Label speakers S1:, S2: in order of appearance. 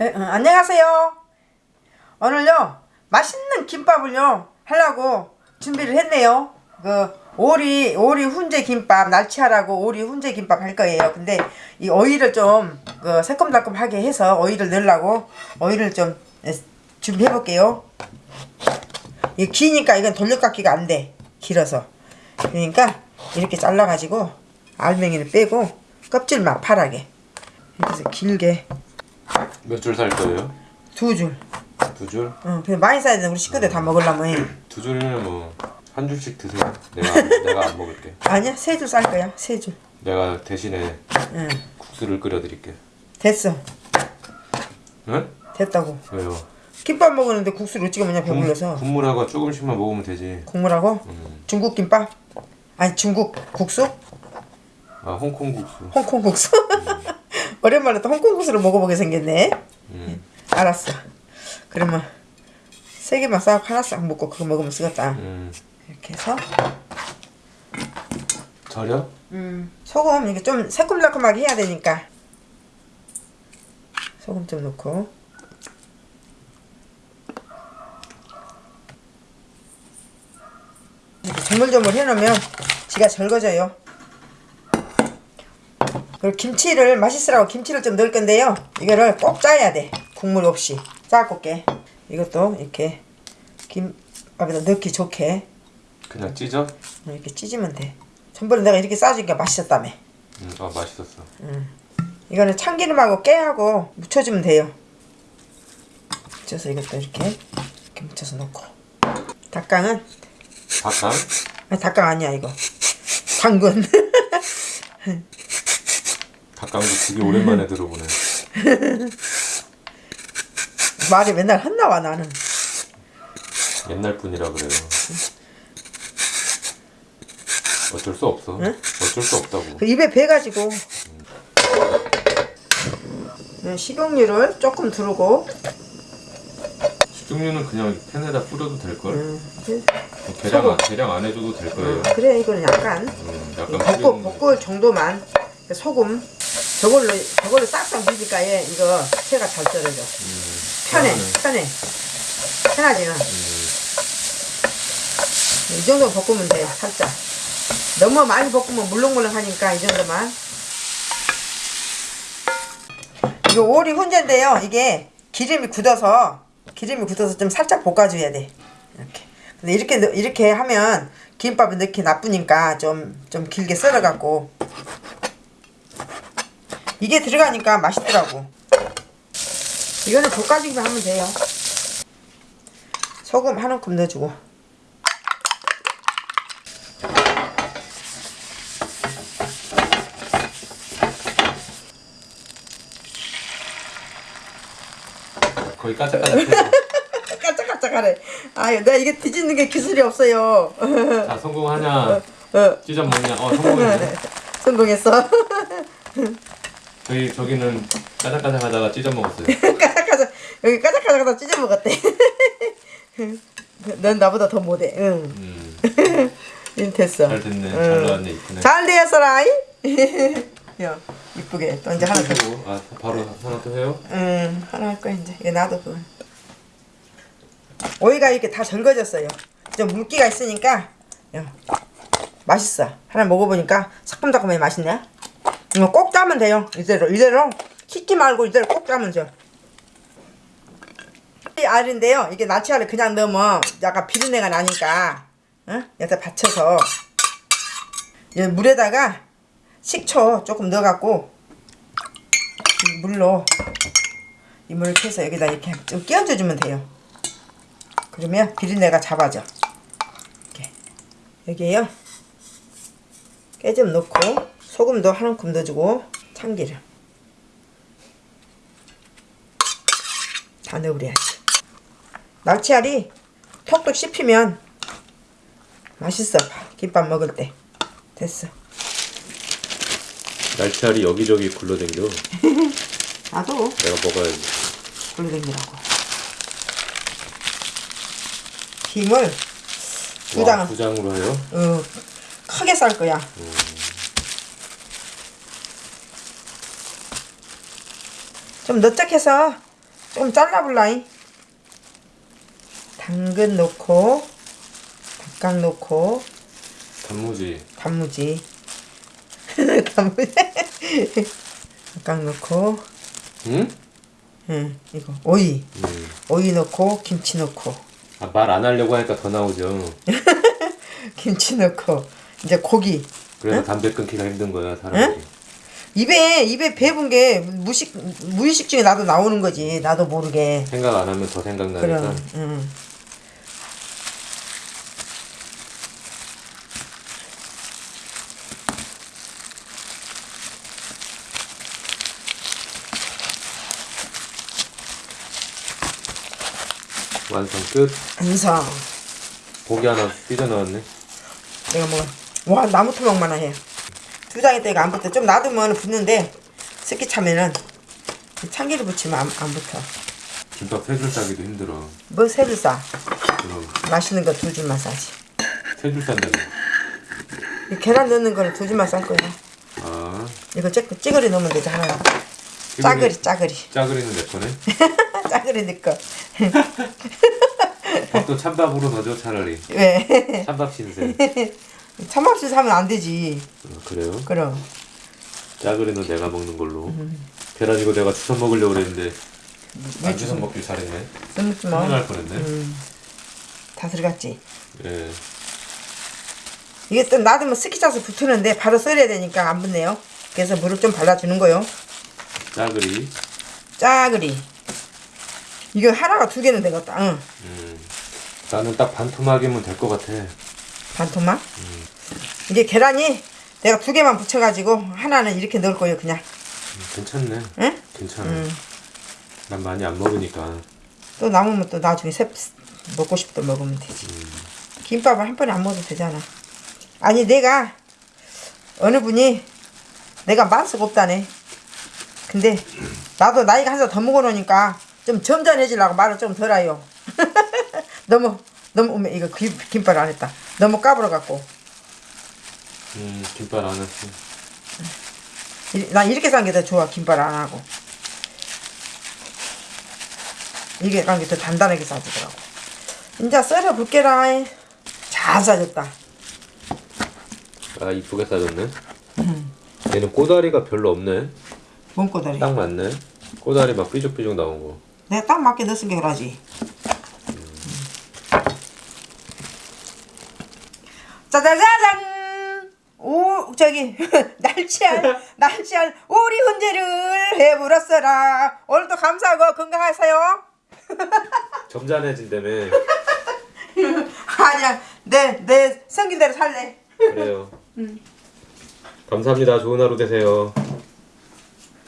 S1: 에, 어, 안녕하세요. 오늘요 맛있는 김밥을요 하려고 준비를 했네요. 그 오리 오리 훈제 김밥 날치알하고 오리 훈제 김밥 할 거예요. 근데 이 오이를 좀 그 새콤달콤하게 해서 오이를 넣으려고 오이를 좀 준비해 볼게요. 이 기니까 이건 돌려깎기가 안 돼. 길어서. 그러니까 이렇게 잘라 가지고 알맹이를 빼고 껍질만 파랗게 이렇게 길게
S2: 몇 줄 살 거예요?
S1: 두 줄.
S2: 두 줄?
S1: 응, 그냥 많이 싸야 돼. 우리 식구들 다 먹으려면.
S2: 두 줄이면 뭐 한 줄씩 드세요. 내가 안- 내가 안 먹을게.
S1: 아니야, 세 줄 쌀 거야. 세 줄.
S2: 내가 대신에
S1: 응,
S2: 국수를 끓여 드릴게.
S1: 됐어.
S2: 응?
S1: 됐다고.
S2: 왜요?
S1: 김밥 먹었는데 국수를 어찌게 먹냐
S2: 국-
S1: 배불러서.
S2: 국 물하고 조금씩만 먹으면 되지.
S1: 국물하고
S2: 음.
S1: 중국 김밥? 아니 중국 국수?
S2: 아 홍콩 국수.
S1: 홍콩 국수? 오랜만에 또 홍콩 국수를 먹어보게 생겼네.
S2: 음.
S1: 알았어. 그러면 세 개만 싹 하나 싹 먹고 그거 먹으면 쓰겠다.
S2: 음.
S1: 이렇게 해서
S2: 절여?
S1: 음, 소금 이게 좀 새콤달콤하게 해야 되니까 소금 좀 넣고 조물조물 해놓으면 지가 절거져요 그리고 김치를 맛있으라고 김치를 좀 넣을 건데요 이거를 꼭 짜야 돼 국물 없이 짜볼게 이것도 이렇게 김밥에다 넣기 좋게
S2: 그냥 찢어?
S1: 이렇게 찢으면 돼. 전번에 내가 이렇게 싸주니까 맛있었다며.
S2: 음. 아 맛있었어.
S1: 이거는 참기름하고 깨하고 묻혀주면 돼요. 묻혀서 이것도 이렇게 이렇게 묻혀서 넣고. 닭강은
S2: 닭강?
S1: 아니 닭강 아니야 이거. 당근.
S2: 닭강도 되게 오랜만에 들어보네.
S1: 말이 맨날 헛나와 나는.
S2: 옛날 분이라 그래요. 어쩔 수 없어. 어쩔 수 없다고.
S1: 그 입에 배가지고. 네, 식용유를 조금 두르고
S2: 식용유는 그냥 팬에다 뿌려도 될 걸.
S1: 음,
S2: 계량 안- 계량 안 해줘도 될 거예요.
S1: 그래 이거는 약간
S2: 음,
S1: 이
S2: 약간
S1: 볶을 정도만 소금 저걸로 저걸로 싹싹 비비니까 얘 이거 채가 잘 떨어져.
S2: 음,
S1: 편해
S2: 그러네.
S1: 편해. 편하지는
S2: 음,
S1: 이 정도 볶으면 돼 살짝. 너무 많이 볶으면 물렁물렁하니까 이 정도만. 이거 오리 훈제인데요 이게 기름이 굳어서 기름이 굳어서 좀 살짝 볶아줘야 돼. 이렇게. 근데 이렇게 넣- 이렇게 하면 김밥에 넣기 나쁘니까 좀 좀 길게 썰어갖고 이게 들어가니까 맛있더라고 이거는 볶아주기만 하면 돼요 소금 한 움큼 넣어주고
S2: 거의 까짝까짝해.
S1: 까짝까짝하네. 아유, 내가 이게 뒤집는 게 기술이 없어요.
S2: 자 성공하냐?
S1: 어,
S2: 찢어 먹냐? 어 성공했네.
S1: 성공했어.
S2: 저희 저기는 까짝까짝 하다가 찢어 먹었어요.
S1: 까짝까짝 여기 까짝까짝하다 찢어 먹었대. 넌 나보다 더 못해. 응,
S2: 음,
S1: 이 됐어.
S2: 잘 됐네.
S1: 응.
S2: 잘 나왔네 이쁘네.
S1: 잘 되었어라. 야, 이쁘게 또 이제 하나 더.
S2: 아 바로 하나 더 해요?
S1: 응, 하나 할 거야 이제. 이거 놔둬 그건. 오이가 이렇게 다 절거졌어요. 좀 물기가 있으니까 야, 맛있어. 하나 먹어보니까 새콤달콤해 맛있네. 이거 꼭 짜면 돼요. 이대로 이대로 씻지 말고 이대로 꼭 짜면 돼. 이 알인데요. 이게 나치알을 그냥 넣으면 약간 비린내가 나니까 응? 여기다 받쳐서 이 물에다가 식초 조금 넣어갖고 이 물로 이 물을 캐서 여기다 이렇게 좀 끼얹어 주면 돼요. 그러면 비린내가 잡아져. 이렇게 여기에요. 깨 좀 넣고 소금도 한 움큼 넣어주고 참기름 다 넣어버려야지. 낙치알이 톡톡 씹히면 맛있어. 김밥 먹을 때 됐어.
S2: 날치알이 여기저기 굴러댕겨.
S1: 나도
S2: 내가 먹어야지.
S1: 굴러댕기라고. 김을 두
S2: 와,
S1: 장은
S2: 두 장으로 해요?
S1: 어, 크게 쌀 거야. 좀 넓적해서 좀 잘라볼라잉. 당근 넣고 닭강 넣고
S2: 단무지.
S1: 단무지 단무지 닭강 넣고
S2: 응?
S1: 응 이거 오이
S2: 음.
S1: 오이 넣고 김치 넣고
S2: 아, 말 안 하려고 하니까 더 나오죠.
S1: 김치 넣고 이제 고기
S2: 그래서 담배 끊기가 힘든 거야 사람들이.
S1: 입에 입에 배분 게 무식 무의식 중에 나도 나오는 거지 나도 모르게
S2: 생각 안 하면 더 생각나니까.
S1: 그럼 응.
S2: 완성 끝.
S1: 완성
S2: 고기 하나 삐져 나왔네.
S1: 내가 먹어 와 나무 토막만 해. 두 장에 때가 안 붙어 좀 놔두면 붙는데 습기 차면은 참기름 붙이면 안, 안 붙어
S2: 김밥 세 줄 싸기도 힘들어.
S1: 뭐 새를 싸
S2: 그럼
S1: 맛있는 거 두 줄만 싸지
S2: 세 줄 싼다고.
S1: 이 계란 넣는 거는 두 줄만 쌀 거야
S2: 아.
S1: 이거 찌, 찌그리 넣으면 되지 하나 짜그리 짜그리
S2: 짜그리는 내 거네.
S1: 짜그리 넣고
S2: 밥도 찬밥으로 넣어줘 차라리.
S1: 왜
S2: 찬밥 신세.
S1: 참맛을 사면 안 되지
S2: 어, 그래요?
S1: 그럼
S2: 짜그리는 내가 먹는 걸로. 계란 이거 내가 주워 먹으려고 그랬는데 왜안 주워 먹길 잘했네. 큰일
S1: 마.
S2: 날 뻔했네.
S1: 음. 다 들어갔지
S2: 예.
S1: 이게 또 놔두면 스키 짜서 붙으는데 바로 썰어야 되니까 안 붙네요 그래서 물을 좀 발라주는 거요
S2: 짜그리.
S1: 짜그리 이거 하나가 두 개는 되겠다 응
S2: 음. 나는 딱 반토막이면 될 것 같아.
S1: 반토막 이게 계란이 내가 두 개만 붙여가지고 하나는 이렇게 넣을 거예요 그냥
S2: 음, 괜찮네.
S1: 응?
S2: 괜찮아.
S1: 음.
S2: 난 많이 안 먹으니까.
S1: 또 남으면 또 나중에 새, 먹고 때 먹으면 되지 김밥을 한 번에 안 먹어도 되잖아 아니 내가 어느 분이 내가 맛수가 없다네 근데 나도 나이가 한 살 더 먹어놓으니까 좀 점잖해지려고 말을 좀 덜어요 너무 너무 어머, 이거 김, 김밥 안 했다 너무 까불어 갖고
S2: 음, 김밥 안 했어.
S1: 이- 난 이렇게 산 게 더 좋아 김밥 안 하고 이게 간 게 더 단단하게 싸지더라고 이제 썰어 볼게라 잘 싸졌다
S2: 아, 이쁘게 싸졌네. 얘는 꼬다리가 별로 없네.
S1: 몸꼬다리
S2: 딱 맞네. 꼬다리 막 삐죽삐죽 나온 거.
S1: 내가 딱 맞게 넣었은 게 그러지 짜자자잔 오 저기 날치알 날치알 오리 훈제를 해물었어라 오늘도 감사하고 건강하세요
S2: 점잖해진다며.
S1: 아니야 내 내 생긴 대로 살래
S2: 그래요. 감사합니다. 좋은 하루 되세요.